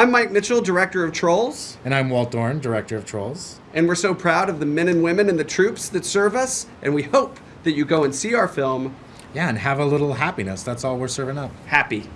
I'm Mike Mitchell, director of Trolls, And I'm Walt Dohrn, director of Trolls. and we're so proud of the men and women and the troops that serve us, and we hope that you go and see our film Yeah, and have a little happiness. That's all we're serving up. happy.